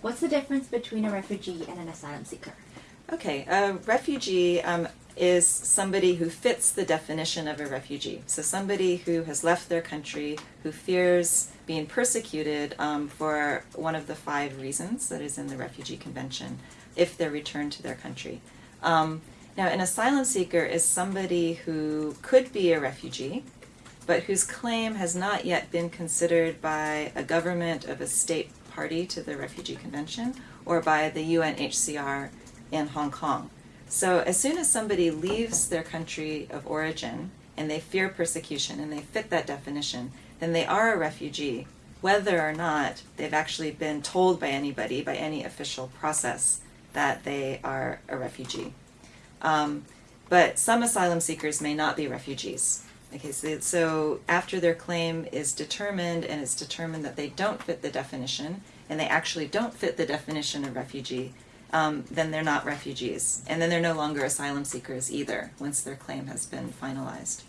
What's the difference between a refugee and an asylum seeker? Okay, a refugee um, is somebody who fits the definition of a refugee. So somebody who has left their country, who fears being persecuted um, for one of the five reasons that is in the Refugee Convention if they're returned to their country. Um, now, an asylum seeker is somebody who could be a refugee, but whose claim has not yet been considered by a government of a state party to the Refugee Convention or by the UNHCR in Hong Kong. So as soon as somebody leaves their country of origin and they fear persecution and they fit that definition, then they are a refugee, whether or not they've actually been told by anybody, by any official process, that they are a refugee. Um, but some asylum seekers may not be refugees. Okay, so, so after their claim is determined and it's determined that they don't fit the definition and they actually don't fit the definition of refugee, um, then they're not refugees. And then they're no longer asylum seekers either once their claim has been finalized.